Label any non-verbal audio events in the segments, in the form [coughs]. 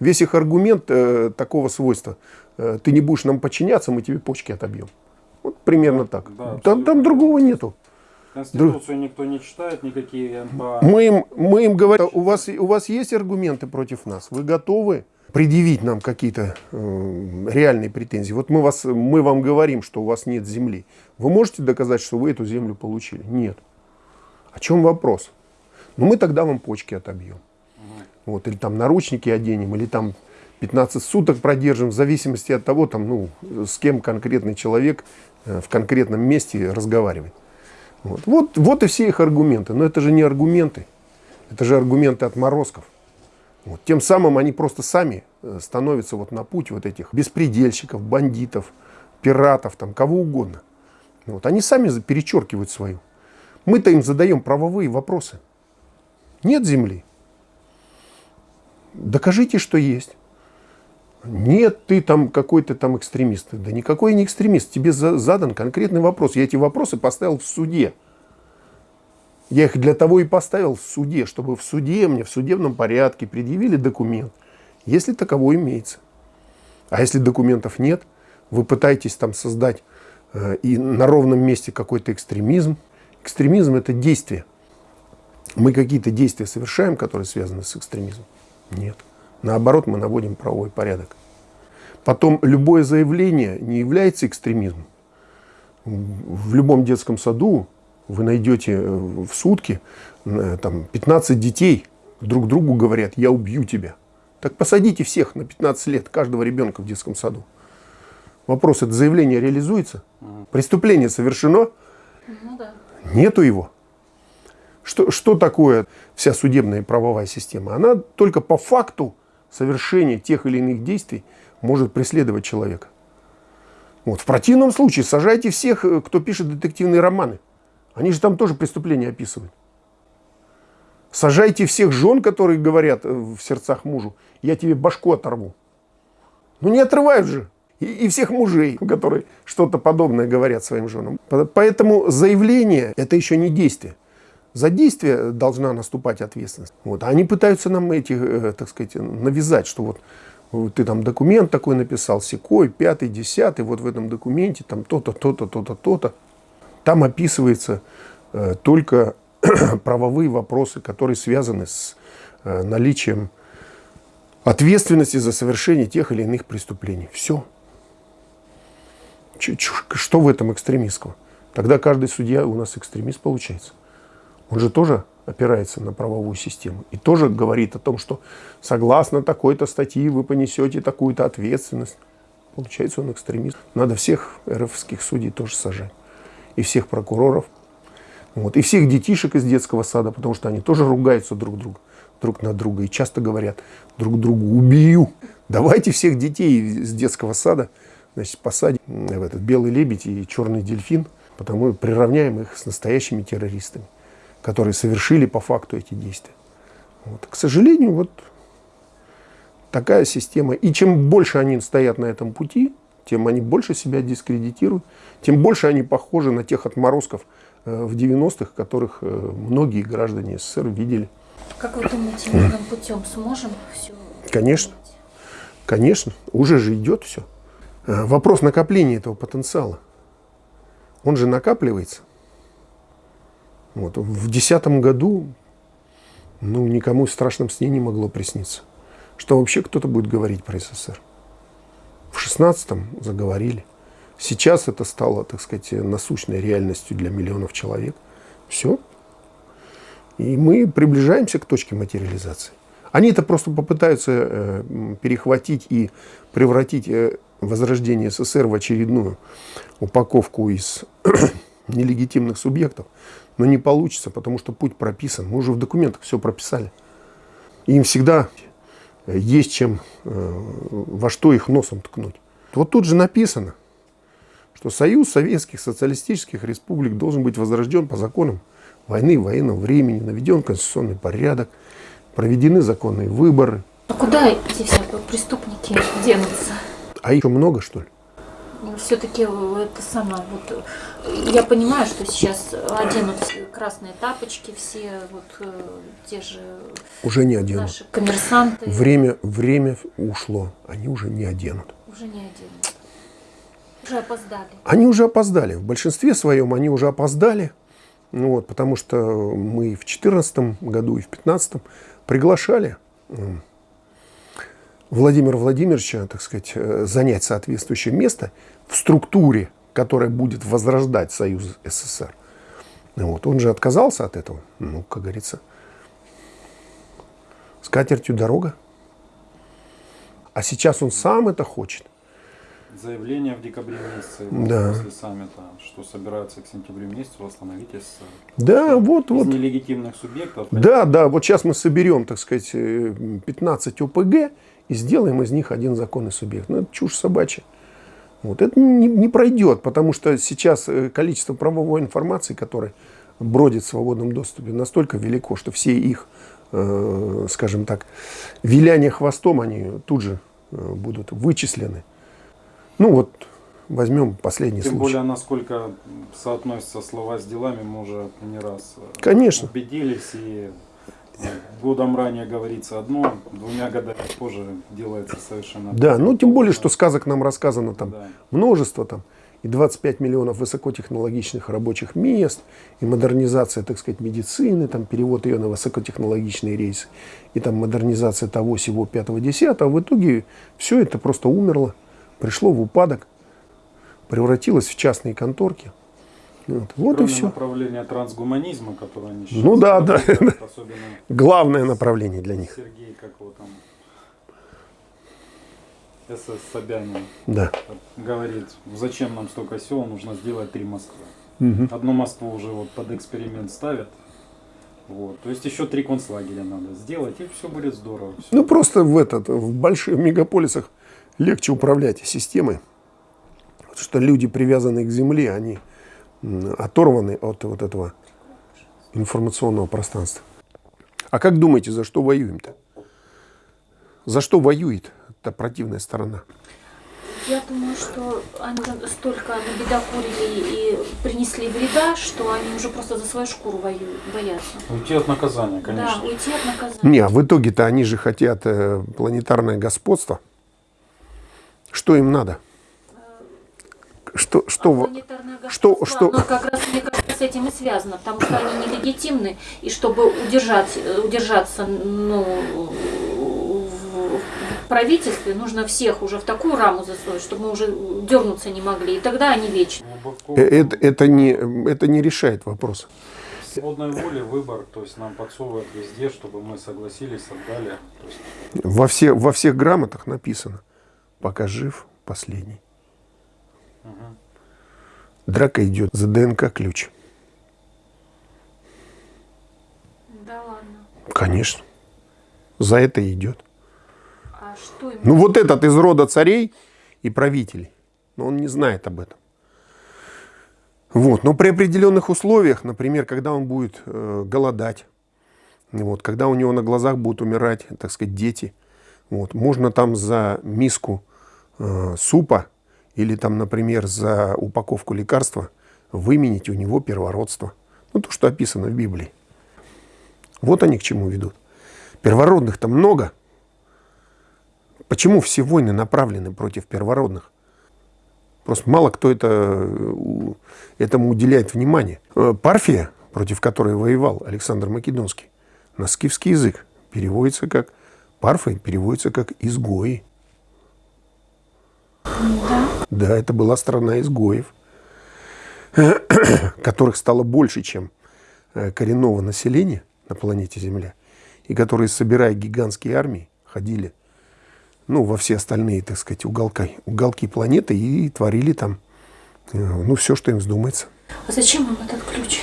Весь их аргумент э, такого свойства. Э, ты не будешь нам подчиняться, мы тебе почки отобьем. Вот примерно так. Да, там, там другого нету. Конституцию никто не читает, никакие НПА. Мы им, мы им говорим, у вас, у вас есть аргументы против нас? Вы готовы предъявить нам какие-то э, реальные претензии? Вот мы, вас, мы вам говорим, что у вас нет земли. Вы можете доказать, что вы эту землю получили? Нет. О чем вопрос? Ну, мы тогда вам почки отобьем. Вот, или там наручники оденем, или там 15 суток продержим, в зависимости от того, там, ну, с кем конкретный человек э, в конкретном месте разговаривает. Вот. Вот, вот и все их аргументы. Но это же не аргументы. Это же аргументы отморозков. Вот. Тем самым они просто сами э, становятся вот на путь вот этих беспредельщиков, бандитов, пиратов, там, кого угодно. Вот. Они сами перечеркивают свою. Мы-то им задаем правовые вопросы. Нет земли. Докажите, что есть. Нет, ты там какой-то там экстремист. Да никакой не экстремист. Тебе задан конкретный вопрос. Я эти вопросы поставил в суде. Я их для того и поставил в суде, чтобы в суде мне в судебном порядке предъявили документ, если таковой имеется. А если документов нет, вы пытаетесь там создать э, и на ровном месте какой-то экстремизм. Экстремизм – это действие. Мы какие-то действия совершаем, которые связаны с экстремизмом? Нет. Наоборот, мы наводим правовой порядок. Потом, любое заявление не является экстремизмом. В любом детском саду вы найдете э, в сутки э, там, 15 детей, друг другу говорят, я убью тебя. Так посадите всех на 15 лет, каждого ребенка в детском саду. Вопрос, это заявление реализуется? Преступление совершено? Ну, да. Нету его. Что, что такое вся судебная и правовая система? Она только по факту совершения тех или иных действий может преследовать человека. Вот. В противном случае сажайте всех, э, кто пишет детективные романы. Они же там тоже преступления описывают. Сажайте всех жен, которые говорят э, в сердцах мужу, я тебе башку оторву. Ну не отрывают же. И, и всех мужей, которые что-то подобное говорят своим женам. Поэтому заявление – это еще не действие. За действие должна наступать ответственность. Вот. Они пытаются нам эти, э, так сказать, навязать, что вот ты там документ такой написал, секой, пятый, десятый, вот в этом документе там то-то, то-то, то-то, то-то. Там описывается э, только [clears throat] правовые вопросы, которые связаны с э, наличием ответственности за совершение тех или иных преступлений. Все. Ч что в этом экстремистского? Тогда каждый судья у нас экстремист получается. Он же тоже опирается на правовую систему. И тоже говорит о том, что согласно такой-то статьи вы понесете такую-то ответственность. Получается, он экстремист. Надо всех РФских судей тоже сажать. И всех прокуроров. Вот. И всех детишек из детского сада, потому что они тоже ругаются друг другу друг на друга и часто говорят друг другу «убью». Давайте всех детей из детского сада значит, посадим в этот белый лебедь и черный дельфин, потому приравняем их с настоящими террористами которые совершили по факту эти действия. Вот. К сожалению, вот такая система. И чем больше они стоят на этом пути, тем они больше себя дискредитируют, тем больше они похожи на тех отморозков э, в 90-х, которых э, многие граждане СССР видели. Как вы думаете, мирным путем сможем все Конечно, конечно, уже же идет все. Э, вопрос накопления этого потенциала. Он же накапливается. Вот. В 2010 году ну, никому в страшном сне не могло присниться, что вообще кто-то будет говорить про СССР. В 16-м заговорили. Сейчас это стало, так сказать, насущной реальностью для миллионов человек. Все. И мы приближаемся к точке материализации. Они это просто попытаются э, перехватить и превратить э, возрождение СССР в очередную упаковку из [clears throat] нелегитимных субъектов. Но не получится, потому что путь прописан. Мы уже в документах все прописали. И им всегда есть чем, э, во что их носом ткнуть. Вот тут же написано, что Союз Советских Социалистических Республик должен быть возрожден по законам войны, военного времени, наведен конституционный порядок, проведены законные выборы. А куда эти все преступники денутся? А их много, что ли? Все-таки это самое, вот, э, я понимаю, что сейчас оденут красные тапочки все, вот э, те же Уже не оденут. наши коммерсанты. Время, время ушло, они уже не оденут. Уже не оденут. Уже опоздали. Они уже опоздали. В большинстве своем они уже опоздали. Ну вот, потому что мы в 2014 году и в 2015 приглашали Владимира Владимировича, так сказать, э, занять соответствующее место в структуре, которая будет возрождать Союз СССР. Вот. Он же отказался от этого. Ну, как говорится, с катертью дорога. А сейчас он сам это хочет. Заявление в декабре месяце Да. после саммита, что собираются к сентябрю месяцу восстановить СССР. Да, вот, Из вот. нелегитимных субъектов. Да, да, вот сейчас мы соберем, так сказать, э, 15 ОПГ и сделаем из них один законный субъект. Ну, это чушь собачья. Вот. Это не, не пройдет, потому что сейчас э, количество правовой информации, которая бродит в свободном доступе, настолько велико, что все их, э, скажем так, виляние хвостом, они тут же э, будут вычислены. Ну вот, возьмем последний Тем случай. более, насколько соотносятся слова с делами, мы уже не раз э, Конечно. убедились. И годом ранее говорится одно, двумя годами позже делается совершенно Да, ну тем более, что сказок нам рассказано там Да. множество там, и 25 миллионов высокотехнологичных рабочих мест, и модернизация, так сказать, медицины, там перевод ее на высокотехнологичные рейсы, и там модернизация того, всего, пятого, десятого. В итоге все это просто умерло, пришло в упадок, превратилось в частные конторки. Вот, вот и Кроме все. направления трансгуманизма, которое они сейчас Ну да, да. Особенно [laughs] Главное направление для них. Сергей, как его там, СС Собянин, Да. говорит, зачем нам столько сел, нужно сделать три Москвы. Одну Москву уже вот под эксперимент ставят. Вот. То есть еще три концлагеря надо сделать, и все будет здорово. Всё. Ну просто в этот, в больших мегаполисах легче управлять системой. Потому что люди, привязанные к земле, они оторваны от вот этого информационного пространства. А как думаете, за что воюем-то? За что воюет эта противная сторона? Я думаю, что они столько набедокурили и принесли вреда, что они уже просто за свою шкуру воюют, боятся. Уйти от наказания, конечно. Да, уйти от наказания. Не, а в итоге-то они же хотят э, планетарное господство. Что им надо? Что, что, А что- что- оно как раз, мне кажется, с этим и связано, потому что они нелегитимны, и чтобы удержать, э, удержаться ну, в правительстве, нужно всех уже в такую раму засунуть, чтобы мы уже дернуться не могли, и тогда они вечны. Глубоко э, это, это, не, это не решает вопрос. свободной воли выбор, то есть нам подсовывают везде, чтобы мы согласились, отдали. Есть Во, все, во всех грамотах написано, пока жив последний. Драка идет за ДНК-ключ. Да ладно. Конечно. За это идет. А что им? Ну вот этот из рода царей и правителей. Но он не знает об этом. Вот. Но при определенных условиях, например, когда он будет э, голодать, вот, когда у него на глазах будут умирать, так сказать, дети, вот, можно там за миску э, супа или там, например, за упаковку лекарства выменить у него первородство. Ну, то, что описано в Библии. Вот они к чему ведут. Первородных-то много. Почему все войны направлены против первородных? Просто мало кто это, этому уделяет внимание. Э, Парфия, против которой воевал Александр Македонский, на скифский язык переводится как Парфия переводится как изгои. Да, это была страна изгоев, [coughs] которых стало больше, чем э, коренного населения на планете Земля, и которые, собирая гигантские армии, ходили ну, во все остальные, так сказать, уголка, уголки планеты и творили там, э, ну, все, что им вздумается. А зачем им этот ключ?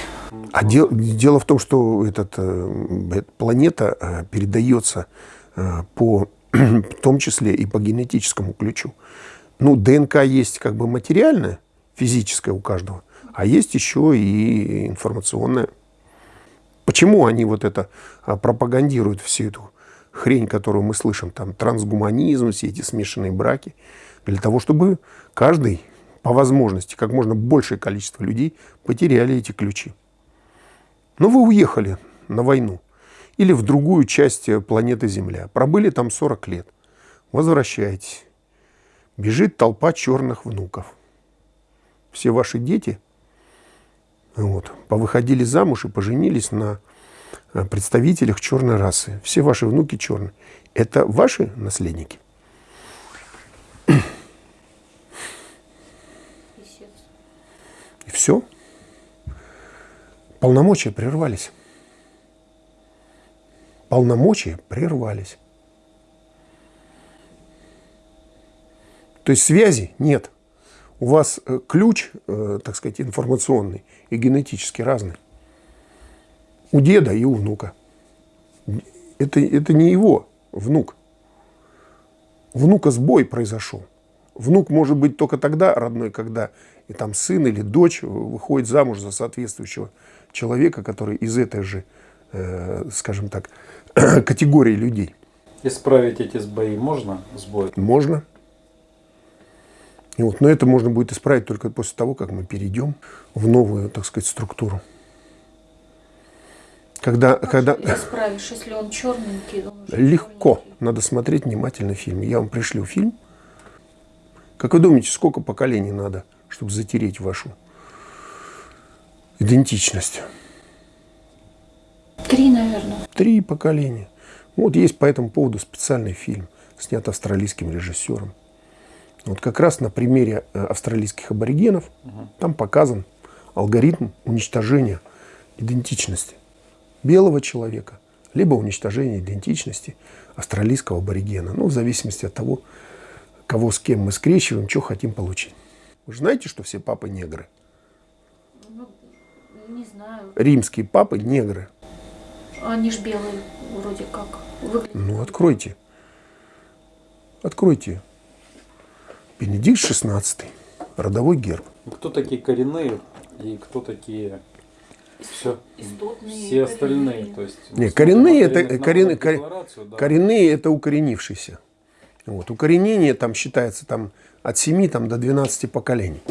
А дел- дело в том, что этот, э, эта планета передается по, [coughs] в том числе и по генетическому ключу. Ну, ДНК есть как бы материальная, физическая у каждого, а есть еще и информационная. Почему они вот это а, пропагандируют всю эту хрень, которую мы слышим, там трансгуманизм, все эти смешанные браки, для того, чтобы каждый по возможности, как можно большее количество людей потеряли эти ключи. Но вы уехали на войну или в другую часть планеты Земля, пробыли там 40 лет, возвращаетесь. Бежит толпа черных внуков. Все ваши дети вот, повыходили замуж и поженились на э, представителях черной расы. Все ваши внуки черные. Это ваши наследники? И все. Полномочия прервались. Полномочия прервались. То есть связи нет. У вас э, ключ, э, так сказать, информационный и генетически разный. У деда и у внука. Это, это не его внук. Внука сбой произошел. Внук может быть только тогда родной, когда и там сын или дочь выходит замуж за соответствующего человека, который из этой же, э, скажем так, [clears throat] категории людей. Исправить эти сбои можно? Сбой? Можно. Вот, но это можно будет исправить только после того, как мы перейдем в новую, так сказать, структуру. Когда, Как когда... исправишь, если он черненький? Он Легко. черненький. Надо смотреть внимательно фильм. Я вам пришлю фильм. Как вы думаете, сколько поколений надо, чтобы затереть вашу идентичность? Три, наверное. Три поколения. Вот есть по этому поводу специальный фильм, снят австралийским режиссером. Вот как раз на примере э, австралийских аборигенов там показан алгоритм уничтожения идентичности белого человека, либо уничтожения идентичности австралийского аборигена. Ну, в зависимости от того, кого с кем мы скрещиваем, что хотим получить. Вы же знаете, что все папы негры? Ну, не знаю. Римские папы негры. Они ж белые вроде как. Выглядят. Ну, откройте. Откройте. Бенедикт XVI. Родовой герб. Кто такие коренные и кто такие все, Истотные, все остальные? коренные. То есть, Не, смотрим коренные это, корен- да. коренные это укоренившиеся. Вот. Укоренение там считается там, от 7 там, до 12 поколений.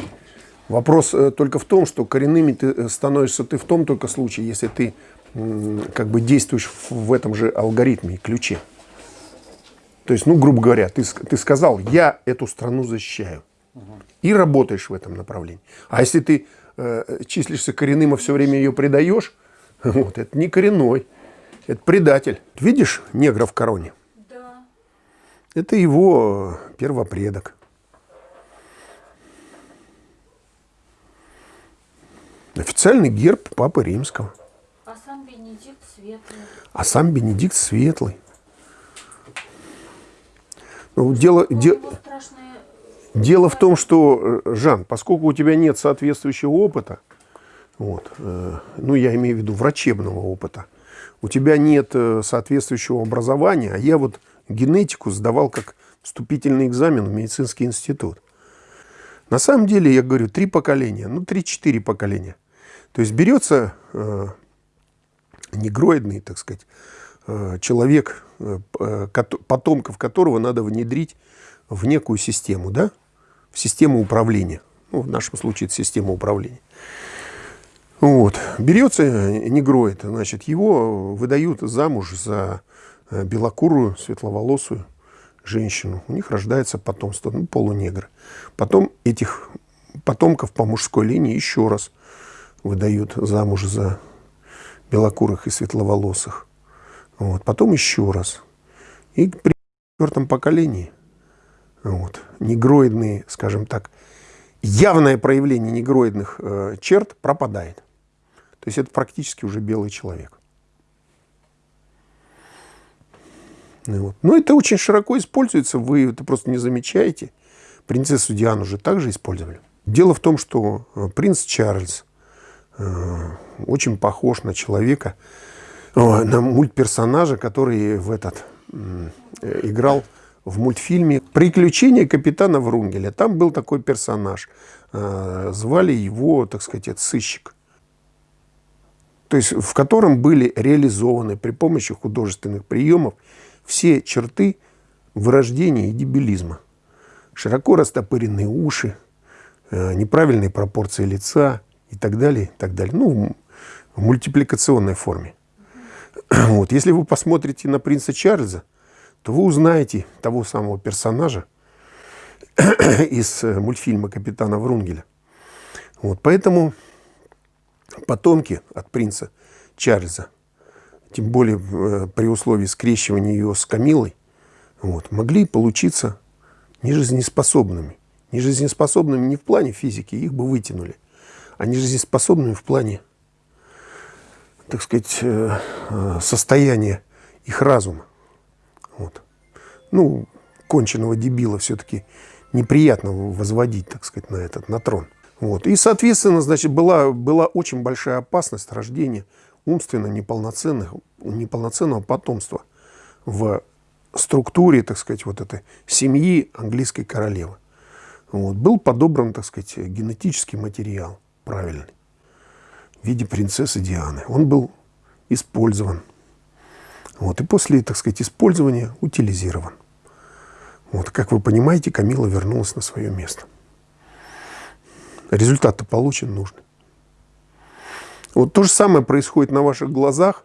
Вопрос э, только в том, что коренными ты э, становишься ты в том только случае, если ты как бы действуешь в, в этом же алгоритме и ключе. То есть, ну, грубо говоря, ты, ты сказал, я эту страну защищаю. И работаешь в этом направлении. А если ты э, числишься коренным, а все время ее предаешь, [laughs] вот, это не коренной, это предатель. Видишь негра в короне? Да. Это его э, первопредок. Официальный герб Папы Римского. А сам Бенедикт светлый. А сам Бенедикт Светлый. Ну, дело, де- дело в том, что, э, Жан, поскольку у тебя нет соответствующего опыта, вот, э, ну, я имею в виду врачебного опыта, у тебя нет э, соответствующего образования, а я вот генетику сдавал как вступительный экзамен в медицинский институт. На самом деле, я говорю, три поколения, ну, три-четыре поколения. То есть берется э, негроидный, так сказать, э, человек, потомков которого надо внедрить в некую систему, да, в систему управления. Ну, в нашем случае это система управления. Вот. Берется э, негроид, значит, его выдают замуж за э, белокурую, светловолосую женщину. У них рождается потомство, ну, полунегры. Потом этих потомков по мужской линии еще раз выдают замуж за белокурых и светловолосых. Вот. Потом еще раз. И при четвертом поколении вот, негроидные, скажем так, явное проявление негроидных э, черт пропадает. То есть это практически уже белый человек. Ну, вот. Но это очень широко используется, вы это просто не замечаете. Принцессу Диану же также использовали. Дело в том, что э, принц Чарльз э, очень похож на человека, э, на мультперсонажа, который в этот э, играл в мультфильме «Приключения капитана Врунгеля». Там был такой персонаж. Э, Звали его, так сказать, сыщик. То есть в котором были реализованы при помощи художественных приемов все черты вырождения и дебилизма. Широко растопыренные уши, неправильные пропорции лица и так далее, и так далее. Ну, в мультипликационной форме. [clears throat] Вот. Если вы посмотрите на принца Чарльза, то вы узнаете того самого персонажа [clears throat] из э, мультфильма «Капитана Врунгеля». Вот. Поэтому потомки от принца Чарльза, тем более э, при условии скрещивания ее с Камилой, вот, могли получиться нежизнеспособными. Нежизнеспособными не в плане физики, их бы вытянули, а нежизнеспособными в плане, так сказать, э, э, состояния их разума. Вот. Ну, конченного дебила все-таки неприятно возводить, так сказать, на этот, на трон. Вот. И, соответственно, значит, была, была очень большая опасность рождения умственно неполноценных, неполноценного потомства в структуре, так сказать, вот этой семьи английской королевы. Вот. Был подобран, так сказать, генетический материал правильный в виде принцессы Дианы. Он был использован. Вот. И после, так сказать, использования утилизирован. Вот. Как вы понимаете, Камила вернулась на свое место. Результат-то получен нужный. Вот то же самое происходит на ваших глазах,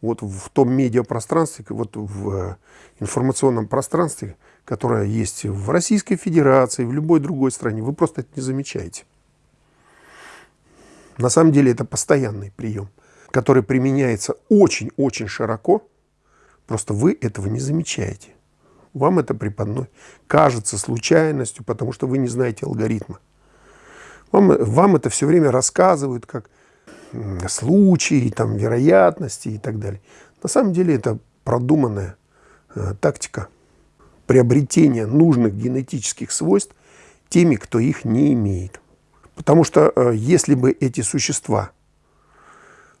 вот в том медиапространстве, вот в э, информационном пространстве, которое есть в Российской Федерации, в любой другой стране. Вы просто это не замечаете. На самом деле это постоянный прием, который применяется очень-очень широко, просто вы этого не замечаете. Вам это преподносит, кажется случайностью, потому что вы не знаете алгоритма. Вам, вам это все время рассказывают как случаи, там, вероятности и так далее. На самом деле это продуманная э, тактика приобретения нужных генетических свойств теми, кто их не имеет. Потому что э, если бы эти существа,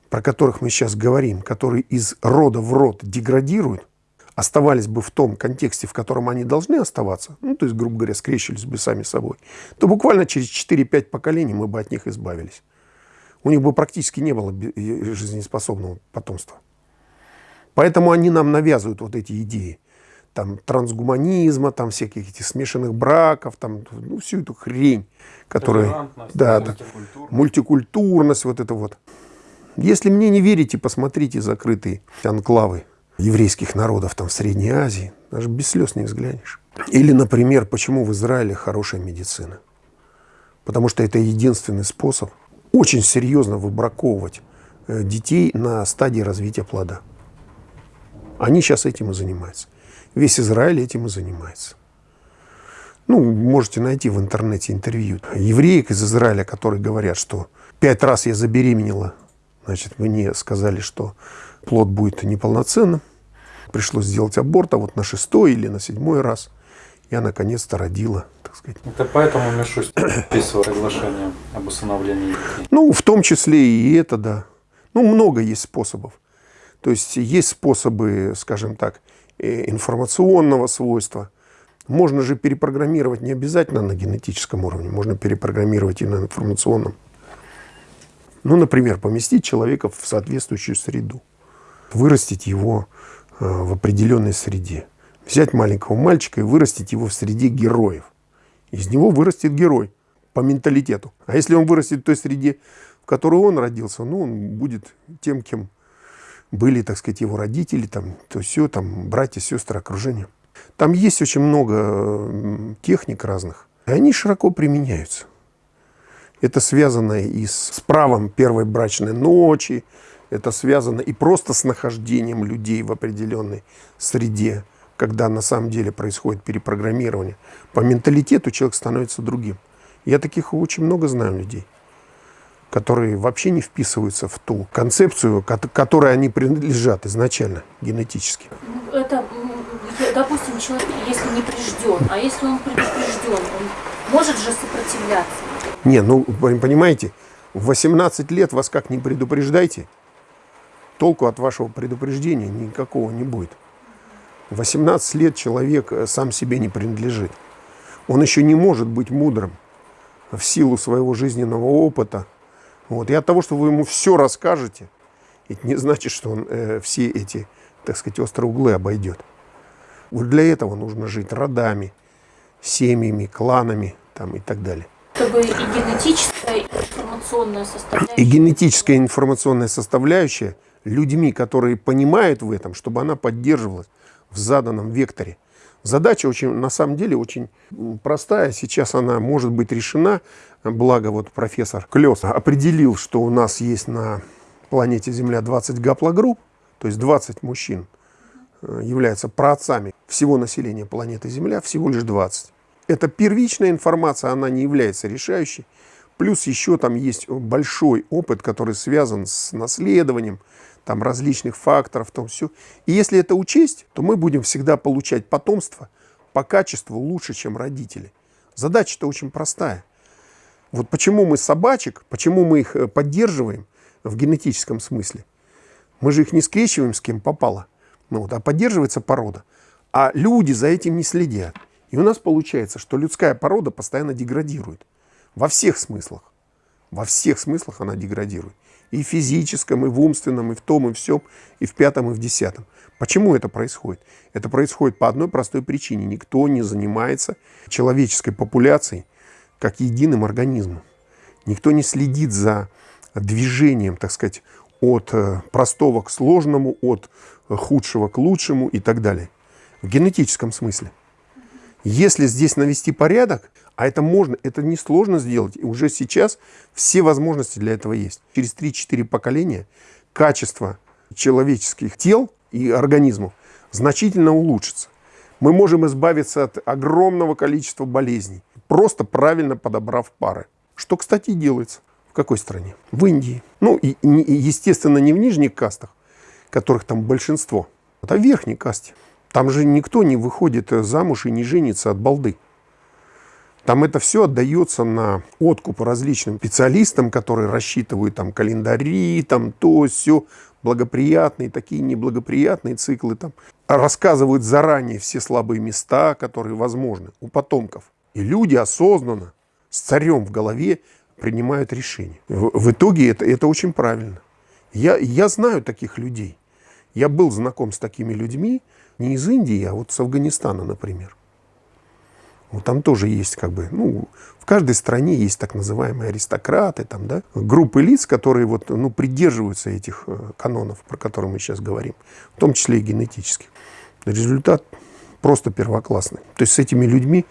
про которых мы сейчас говорим, которые из рода в род деградируют, оставались бы в том контексте, в котором они должны оставаться, ну, то есть, грубо говоря, скрещивались бы сами собой, то буквально через 4-5 поколений мы бы от них избавились. У них бы практически не было жизнеспособного потомства. Поэтому они нам навязывают вот эти идеи. Там трансгуманизма, там всяких этих смешанных браков, там, ну, всю эту хрень, которая... Да, да, мультикультурность, вот это вот. Если мне не верите, посмотрите закрытые анклавы еврейских народов там в Средней Азии, даже без слез не взглянешь. Или, например, почему в Израиле хорошая медицина? Потому что это единственный способ очень серьезно выбраковывать э, детей на стадии развития плода. Они сейчас этим и занимаются. Весь Израиль этим и занимается. Ну, можете найти в интернете интервью евреек из Израиля, которые говорят, что пять раз я забеременела, значит, мне сказали, что плод будет неполноценным. Пришлось сделать аборт, а вот на шестой или на седьмой раз я наконец-то родила, так сказать. Это поэтому Мишустин [coughs] подписывал соглашение об усыновлении детей? Ну, в том числе и это, да. Ну, много есть способов. То есть есть способы, скажем так, информационного свойства. Можно же перепрограммировать не обязательно на генетическом уровне, можно перепрограммировать и на информационном. Ну, например, поместить человека в соответствующую среду вырастить его э, в определенной среде. Взять маленького мальчика и вырастить его в среде героев. Из него вырастет герой по менталитету. А если он вырастет в той среде, в которой он родился, ну, он будет тем, кем были, так сказать, его родители, там, то все, там, братья, сестры, окружение. Там есть очень много техник разных, и они широко применяются. Это связано и с правом первой брачной ночи, это связано и просто с нахождением людей в определенной среде, когда на самом деле происходит перепрограммирование. По менталитету человек становится другим. Я таких очень много знаю людей, которые вообще не вписываются в ту концепцию, которой они принадлежат изначально, генетически. Это, допустим, человек, если не прижден, а если он предупрежден, он может же сопротивляться? Не, ну, понимаете, в 18 лет вас как не предупреждайте – толку от вашего предупреждения никакого не будет. 18 лет человек э, сам себе не принадлежит. Он еще не может быть мудрым в силу своего жизненного опыта. Вот. И от того, что вы ему все расскажете, это не значит, что он э, все эти, так сказать, острые углы обойдет. Вот для этого нужно жить родами, семьями, кланами там, и так далее. Чтобы и генетическая, и информационная составляющая. И генетическая и информационная составляющая людьми, которые понимают в этом, чтобы она поддерживалась в заданном векторе. Задача очень, на самом деле очень простая. Сейчас она может быть решена. Благо вот профессор Клёс определил, что у нас есть на планете Земля 20 гаплогрупп, то есть 20 мужчин э, являются праотцами всего населения планеты Земля, всего лишь 20. Это первичная информация, она не является решающей. Плюс еще там есть большой опыт, который связан с наследованием, там различных факторов, там все. И если это учесть, то мы будем всегда получать потомство по качеству лучше, чем родители. Задача-то очень простая. Вот почему мы собачек, почему мы их э, поддерживаем в генетическом смысле. Мы же их не скрещиваем с кем попало, ну, вот, а поддерживается порода. А люди за этим не следят. И у нас получается, что людская порода постоянно деградирует. Во всех смыслах. Во всех смыслах она деградирует и в физическом, и в умственном, и в том, и в всем, и в пятом, и в десятом. Почему это происходит? Это происходит по одной простой причине. Никто не занимается человеческой популяцией как единым организмом. Никто не следит за движением, так сказать, от э, простого к сложному, от худшего к лучшему и так далее. В генетическом смысле. Если здесь навести порядок, а это можно, это несложно сделать. И уже сейчас все возможности для этого есть. Через 3-4 поколения качество человеческих тел и организмов значительно улучшится. Мы можем избавиться от огромного количества болезней, просто правильно подобрав пары. Что, кстати, делается. В какой стране? В Индии. Ну, и, и естественно, не в нижних кастах, которых там большинство, а в верхней касте. Там же никто не выходит замуж и не женится от балды. Там это все отдается на откуп различным специалистам, которые рассчитывают там календари, там то, все, благоприятные, такие неблагоприятные циклы. Там. Рассказывают заранее все слабые места, которые возможны у потомков. И люди осознанно, с царем в голове, принимают решения. В, в итоге это, это очень правильно. Я, я знаю таких людей. Я был знаком с такими людьми не из Индии, а вот с Афганистана, например. Вот там тоже есть как бы, ну, в каждой стране есть так называемые аристократы, там, да, группы лиц, которые вот, ну, придерживаются этих э, канонов, про которые мы сейчас говорим, в том числе и генетических. Результат просто первоклассный. То есть с этими людьми,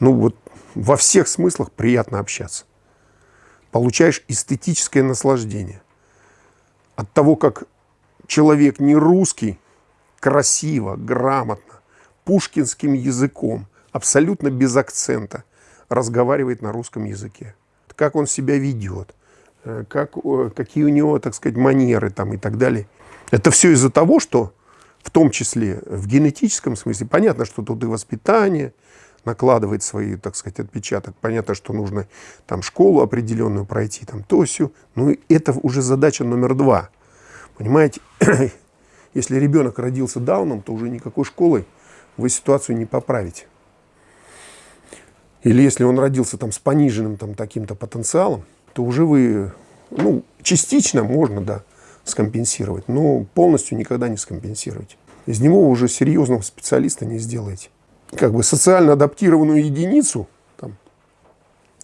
ну, вот во всех смыслах приятно общаться. Получаешь эстетическое наслаждение от того, как человек не русский, красиво, грамотно, пушкинским языком – абсолютно без акцента разговаривает на русском языке. Как он себя ведет, э, как, какие у него, так сказать, манеры там и так далее. Это все из-за того, что в том числе в генетическом смысле, понятно, что тут и воспитание накладывает свои, так сказать, отпечаток. Понятно, что нужно там школу определенную пройти, там то все. Ну, это уже задача номер два. Понимаете, [coughs] если ребенок родился дауном, то уже никакой школой вы ситуацию не поправите. Или если он родился там с пониженным там таким-то потенциалом, то уже вы, ну, частично можно, да, скомпенсировать, но полностью никогда не скомпенсируете. Из него уже серьезного специалиста не сделаете. Как бы социально адаптированную единицу там,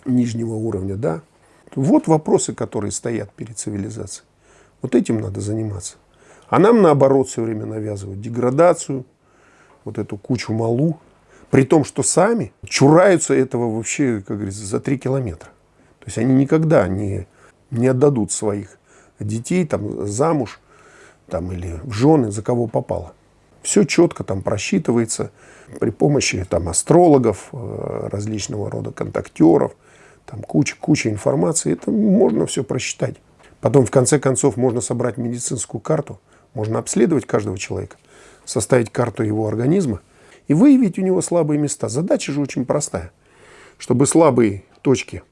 нижнего уровня, да, вот вопросы, которые стоят перед цивилизацией. Вот этим надо заниматься. А нам, наоборот, все время навязывают деградацию, вот эту кучу малу, при том, что сами чураются этого вообще, как говорится, за три километра. То есть они никогда не, не отдадут своих детей там, замуж там, или в жены, за кого попало. Все четко там просчитывается при помощи там, астрологов, э, различного рода контактеров, там куча, куча информации. Это можно все просчитать. Потом, в конце концов, можно собрать медицинскую карту, можно обследовать каждого человека, составить карту его организма – и выявить у него слабые места. Задача же очень простая. Чтобы слабые точки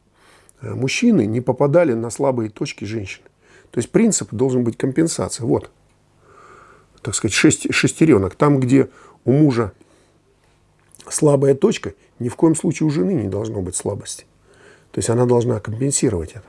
э, мужчины не попадали на слабые точки женщины. То есть принцип должен быть компенсация. Вот, так сказать, шесть, шестеренок. Там, где у мужа слабая точка, ни в коем случае у жены не должно быть слабости. То есть она должна компенсировать это.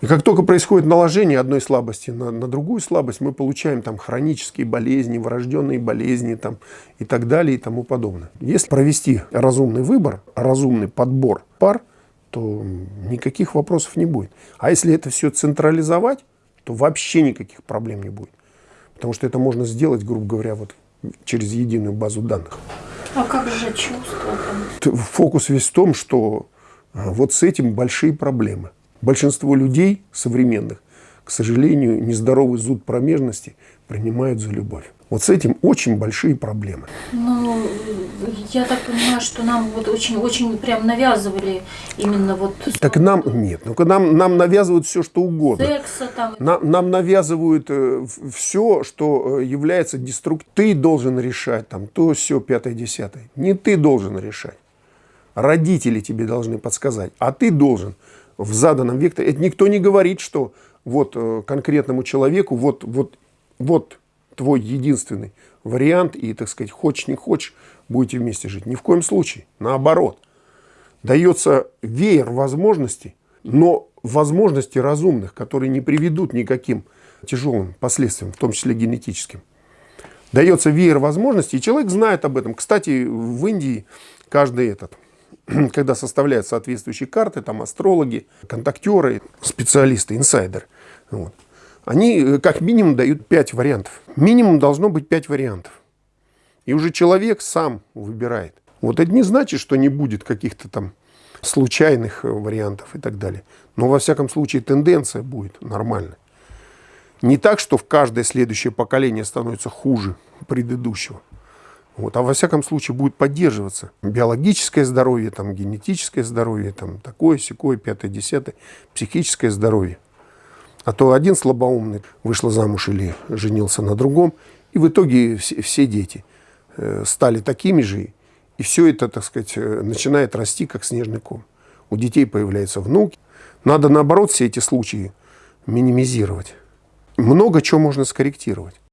И как только происходит наложение одной слабости на, на другую слабость, мы получаем там хронические болезни, врожденные болезни там, и так далее и тому подобное. Если провести разумный выбор, разумный подбор пар, то никаких вопросов не будет. А если это все централизовать, то вообще никаких проблем не будет. Потому что это можно сделать, грубо говоря, вот через единую базу данных. А как же чувства там? Фокус весь в том, что а, вот с этим большие проблемы. Большинство людей современных, к сожалению, нездоровый зуд промежности принимают за любовь. Вот с этим очень большие проблемы. Ну, я так понимаю, что нам вот очень-очень прям навязывали именно вот... Так нам, нет, ну нам, нам навязывают все, что угодно. Секса там. Нам, нам навязывают э, все, что э, является деструктивным. Ты должен решать там то, все, пятое, десятое. Не ты должен решать. Родители тебе должны подсказать, а ты должен в заданном векторе. Это никто не говорит, что вот э, конкретному человеку вот, вот, вот твой единственный вариант, и, так сказать, хочешь не хочешь, будете вместе жить. Ни в коем случае. Наоборот. Дается веер возможностей, но возможностей разумных, которые не приведут никаким тяжелым последствиям, в том числе генетическим. Дается веер возможностей, и человек знает об этом. Кстати, в Индии каждый этот, [clears throat] когда составляют соответствующие карты, там астрологи, контактеры, специалисты, инсайдеры, вот, они э, как минимум дают 5 вариантов. Минимум должно быть 5 вариантов. И уже человек сам выбирает. Вот это не значит, что не будет каких-то там случайных э, вариантов и так далее. Но во всяком случае тенденция будет нормальная. Не так, что в каждое следующее поколение становится хуже предыдущего. Вот, а во всяком случае будет поддерживаться биологическое здоровье, там, генетическое здоровье, там, такое, секое, пятое, десятое, психическое здоровье. А то один слабоумный вышел замуж или женился на другом, и в итоге все, все дети э, стали такими же, и все это, так сказать, э, начинает расти, как снежный ком. У детей появляются внуки. Надо, наоборот, все эти случаи минимизировать. Много чего можно скорректировать.